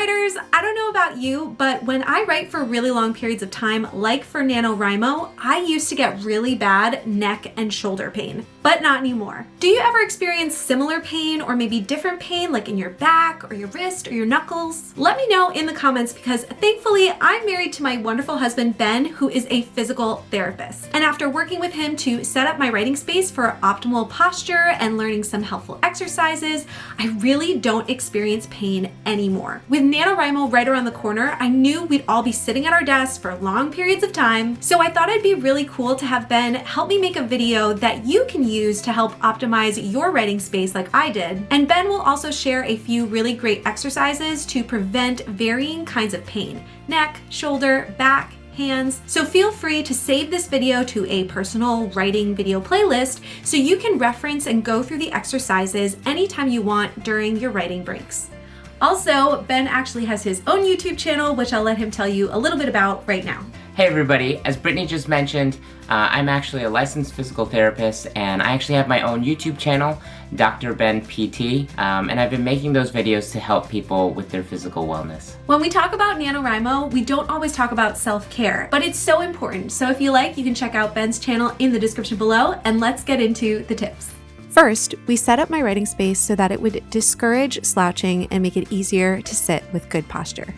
writers, I don't know about you, but when I write for really long periods of time, like for NaNoWriMo, I used to get really bad neck and shoulder pain, but not anymore. Do you ever experience similar pain or maybe different pain like in your back or your wrist or your knuckles? Let me know in the comments because thankfully I'm married to my wonderful husband, Ben, who is a physical therapist. And after working with him to set up my writing space for optimal posture and learning some helpful exercises, I really don't experience pain anymore. With NaNoWriMo right around the corner, I knew we'd all be sitting at our desks for long periods of time, so I thought it'd be really cool to have Ben help me make a video that you can use to help optimize your writing space like I did. And Ben will also share a few really great exercises to prevent varying kinds of pain, neck, shoulder, back, hands. So feel free to save this video to a personal writing video playlist so you can reference and go through the exercises anytime you want during your writing breaks. Also, Ben actually has his own YouTube channel, which I'll let him tell you a little bit about right now. Hey everybody, as Brittany just mentioned, uh, I'm actually a licensed physical therapist and I actually have my own YouTube channel, Dr. Ben PT, um, and I've been making those videos to help people with their physical wellness. When we talk about NaNoWriMo, we don't always talk about self-care, but it's so important. So if you like, you can check out Ben's channel in the description below and let's get into the tips. First, we set up my writing space so that it would discourage slouching and make it easier to sit with good posture.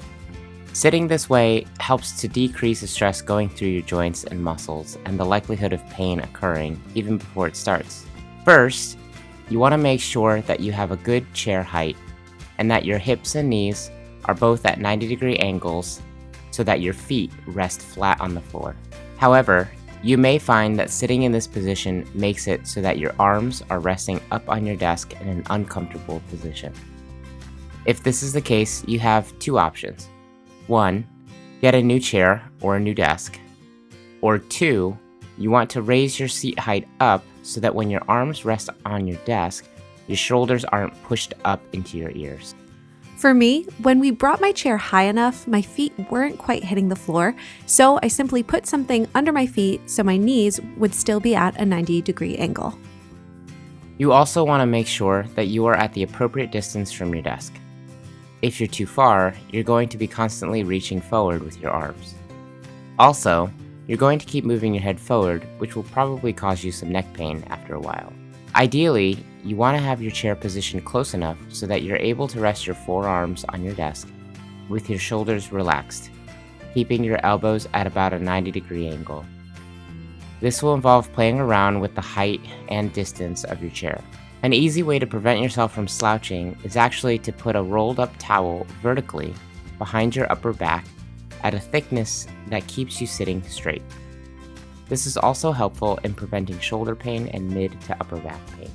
Sitting this way helps to decrease the stress going through your joints and muscles and the likelihood of pain occurring even before it starts. First, you want to make sure that you have a good chair height and that your hips and knees are both at 90 degree angles so that your feet rest flat on the floor. However, you may find that sitting in this position makes it so that your arms are resting up on your desk in an uncomfortable position. If this is the case, you have two options. One, get a new chair or a new desk. Or two, you want to raise your seat height up so that when your arms rest on your desk, your shoulders aren't pushed up into your ears. For me, when we brought my chair high enough, my feet weren't quite hitting the floor, so I simply put something under my feet so my knees would still be at a 90 degree angle. You also want to make sure that you are at the appropriate distance from your desk. If you're too far, you're going to be constantly reaching forward with your arms. Also, you're going to keep moving your head forward, which will probably cause you some neck pain after a while. Ideally, you want to have your chair positioned close enough so that you're able to rest your forearms on your desk with your shoulders relaxed, keeping your elbows at about a 90 degree angle. This will involve playing around with the height and distance of your chair. An easy way to prevent yourself from slouching is actually to put a rolled up towel vertically behind your upper back at a thickness that keeps you sitting straight. This is also helpful in preventing shoulder pain and mid to upper back pain.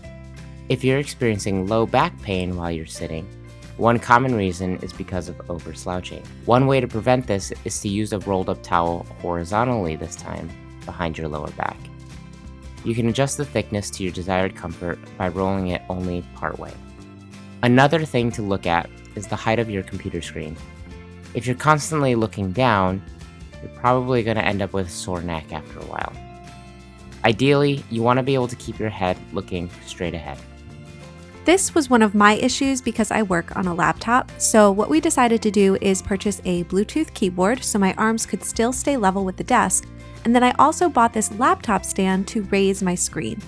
If you're experiencing low back pain while you're sitting, one common reason is because of over slouching. One way to prevent this is to use a rolled up towel horizontally this time behind your lower back. You can adjust the thickness to your desired comfort by rolling it only part way. Another thing to look at is the height of your computer screen. If you're constantly looking down, you're probably going to end up with a sore neck after a while. Ideally, you want to be able to keep your head looking straight ahead. This was one of my issues because I work on a laptop, so what we decided to do is purchase a Bluetooth keyboard so my arms could still stay level with the desk, and then I also bought this laptop stand to raise my screen.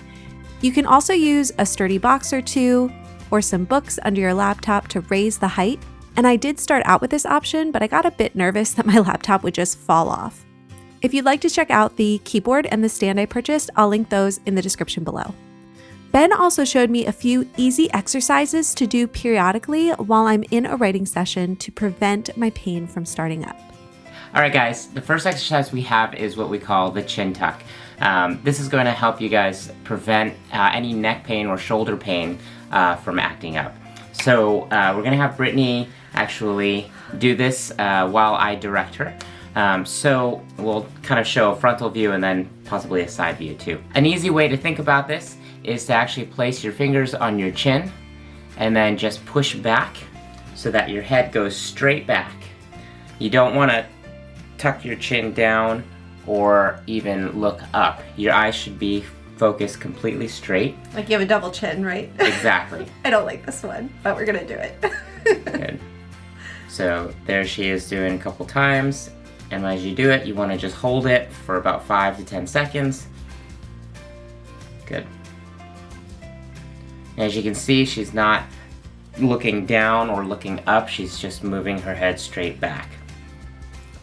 You can also use a sturdy box or two, or some books under your laptop to raise the height, and I did start out with this option, but I got a bit nervous that my laptop would just fall off. If you'd like to check out the keyboard and the stand I purchased, I'll link those in the description below. Ben also showed me a few easy exercises to do periodically while I'm in a writing session to prevent my pain from starting up. Alright guys, the first exercise we have is what we call the chin tuck. Um, this is going to help you guys prevent uh, any neck pain or shoulder pain uh, from acting up. So uh, we're going to have Brittany actually do this uh, while I direct her. Um, so we'll kind of show a frontal view and then possibly a side view too. An easy way to think about this is to actually place your fingers on your chin and then just push back so that your head goes straight back. You don't want to tuck your chin down or even look up. Your eyes should be focused completely straight. Like you have a double chin, right? Exactly. I don't like this one, but we're gonna do it. Good. So there she is doing a couple times. And as you do it, you want to just hold it for about 5 to 10 seconds. Good. As you can see, she's not looking down or looking up, she's just moving her head straight back.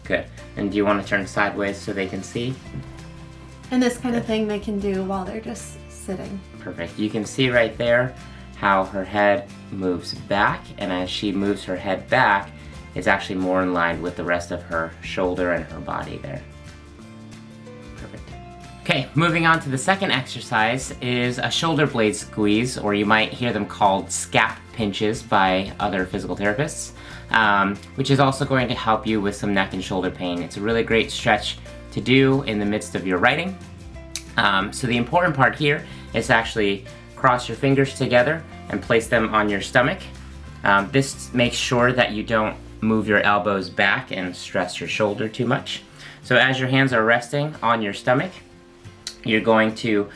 Good. And do you want to turn sideways so they can see? And this kind of thing they can do while they're just sitting. Perfect. You can see right there how her head moves back, and as she moves her head back, it's actually more in line with the rest of her shoulder and her body there. Perfect. Okay, moving on to the second exercise is a shoulder blade squeeze, or you might hear them called scap pinches by other physical therapists, um, which is also going to help you with some neck and shoulder pain. It's a really great stretch to do in the midst of your writing. Um, so the important part here is actually cross your fingers together and place them on your stomach. Um, this makes sure that you don't move your elbows back and stress your shoulder too much. So as your hands are resting on your stomach, you're going to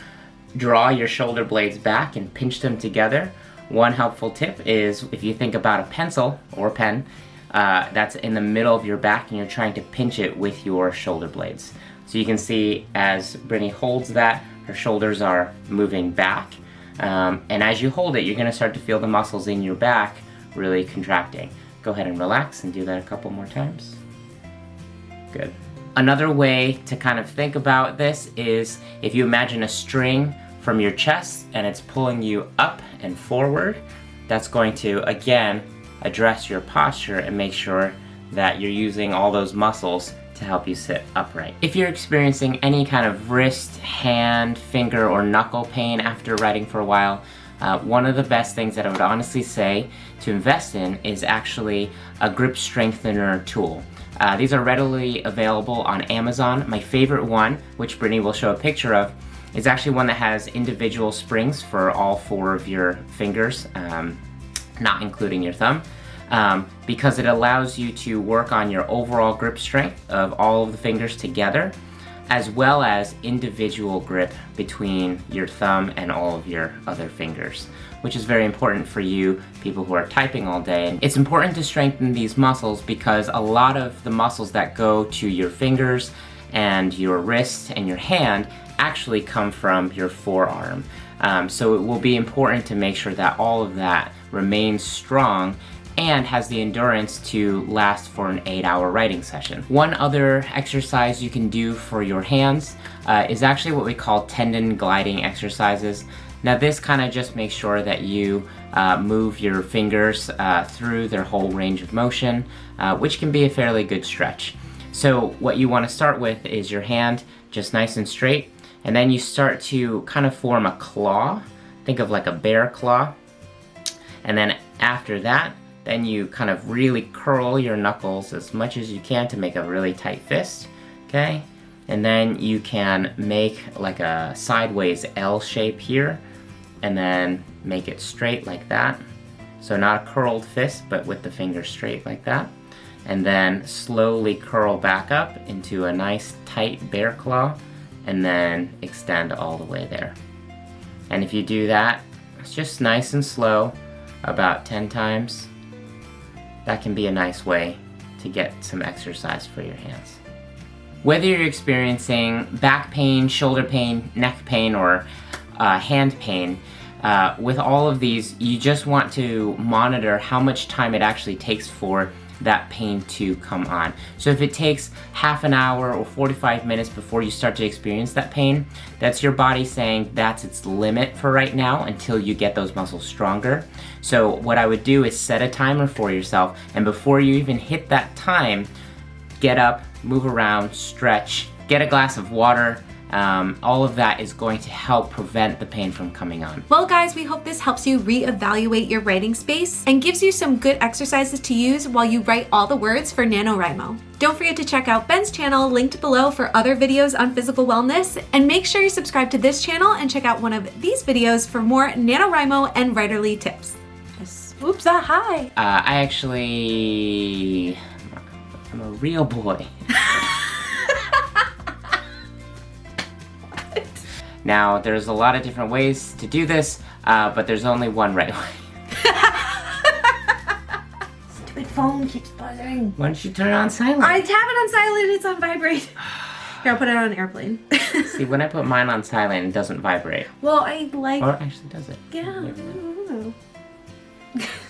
draw your shoulder blades back and pinch them together. One helpful tip is if you think about a pencil or pen, uh, that's in the middle of your back and you're trying to pinch it with your shoulder blades. So you can see as Brittany holds that, her shoulders are moving back. Um, and as you hold it, you're gonna start to feel the muscles in your back really contracting. Go ahead and relax and do that a couple more times. Good. Another way to kind of think about this is if you imagine a string from your chest and it's pulling you up and forward, that's going to, again, address your posture and make sure that you're using all those muscles to help you sit upright. If you're experiencing any kind of wrist, hand, finger, or knuckle pain after writing for a while, uh, one of the best things that I would honestly say to invest in is actually a grip strengthener tool. Uh, these are readily available on Amazon. My favorite one, which Brittany will show a picture of, is actually one that has individual springs for all four of your fingers, um, not including your thumb, um, because it allows you to work on your overall grip strength of all of the fingers together, as well as individual grip between your thumb and all of your other fingers, which is very important for you people who are typing all day. And it's important to strengthen these muscles because a lot of the muscles that go to your fingers and your wrist and your hand actually come from your forearm. Um, so it will be important to make sure that all of that remains strong and has the endurance to last for an 8 hour writing session. One other exercise you can do for your hands uh, is actually what we call tendon gliding exercises. Now this kind of just makes sure that you uh, move your fingers uh, through their whole range of motion, uh, which can be a fairly good stretch. So what you want to start with is your hand just nice and straight, and then you start to kind of form a claw. Think of like a bear claw. And then after that, then you kind of really curl your knuckles as much as you can to make a really tight fist, okay? And then you can make like a sideways L shape here, and then make it straight like that. So not a curled fist, but with the fingers straight like that. And then slowly curl back up into a nice tight bear claw, and then extend all the way there. And if you do that, it's just nice and slow, about 10 times, that can be a nice way to get some exercise for your hands. Whether you're experiencing back pain, shoulder pain, neck pain, or uh, hand pain, uh, with all of these, you just want to monitor how much time it actually takes for that pain to come on. So if it takes half an hour or 45 minutes before you start to experience that pain, that's your body saying that's its limit for right now until you get those muscles stronger. So what I would do is set a timer for yourself and before you even hit that time, get up, move around, stretch, get a glass of water, um, all of that is going to help prevent the pain from coming on. Well guys, we hope this helps you reevaluate your writing space and gives you some good exercises to use while you write all the words for NaNoWriMo. Don't forget to check out Ben's channel linked below for other videos on physical wellness and make sure you subscribe to this channel and check out one of these videos for more NaNoWriMo and writerly tips. Oops, ah, hi. Uh, I actually, I'm a real boy. Now, there's a lot of different ways to do this, uh, but there's only one right way. it phone keeps buzzing. Why don't you turn it on silent? I have it on silent. It's on vibrate. Here, I'll put it on airplane. See, when I put mine on silent, it doesn't vibrate. well, I like. Or actually, does it? yeah. I don't know.